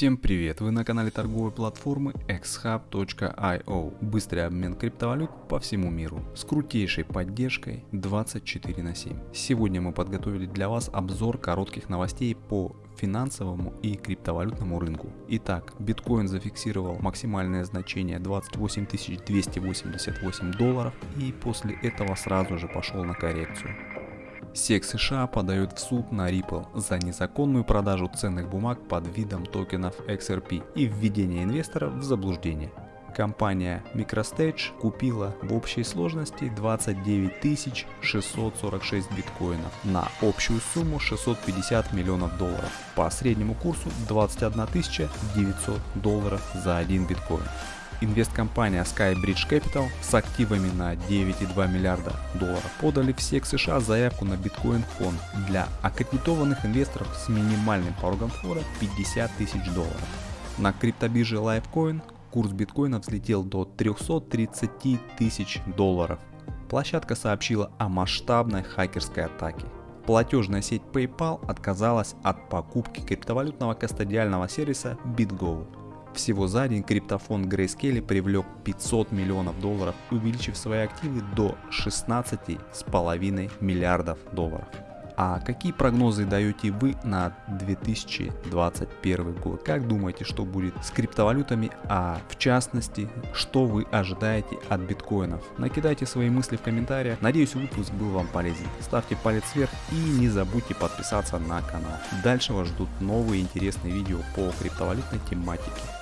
Всем привет! Вы на канале торговой платформы xhub.io. Быстрый обмен криптовалют по всему миру с крутейшей поддержкой 24 на 7. Сегодня мы подготовили для вас обзор коротких новостей по финансовому и криптовалютному рынку. Итак, биткоин зафиксировал максимальное значение 28 288 долларов и после этого сразу же пошел на коррекцию. SEC США подает в суд на Ripple за незаконную продажу ценных бумаг под видом токенов XRP и введение инвесторов в заблуждение. Компания MicroStage купила в общей сложности 29 646 биткоинов на общую сумму 650 миллионов долларов по среднему курсу 21 900 долларов за один биткоин инвесткомпания Skybridge Capital с активами на 9,2 миллиарда долларов подали в SEC США заявку на биткоин фонд для аккредитованных инвесторов с минимальным порогом входа 50 тысяч долларов. На криптобирже Litecoin курс биткоина взлетел до 330 тысяч долларов. Площадка сообщила о масштабной хакерской атаке. Платежная сеть PayPal отказалась от покупки криптовалютного кастодиального сервиса BitGo всего за день криптофонд Grayscale привлек 500 миллионов долларов, увеличив свои активы до 16,5 миллиардов долларов. А какие прогнозы даете вы на 2021 год? Как думаете, что будет с криптовалютами, а в частности, что вы ожидаете от биткоинов? Накидайте свои мысли в комментариях. Надеюсь, выпуск был вам полезен. Ставьте палец вверх и не забудьте подписаться на канал. Дальше вас ждут новые интересные видео по криптовалютной тематике.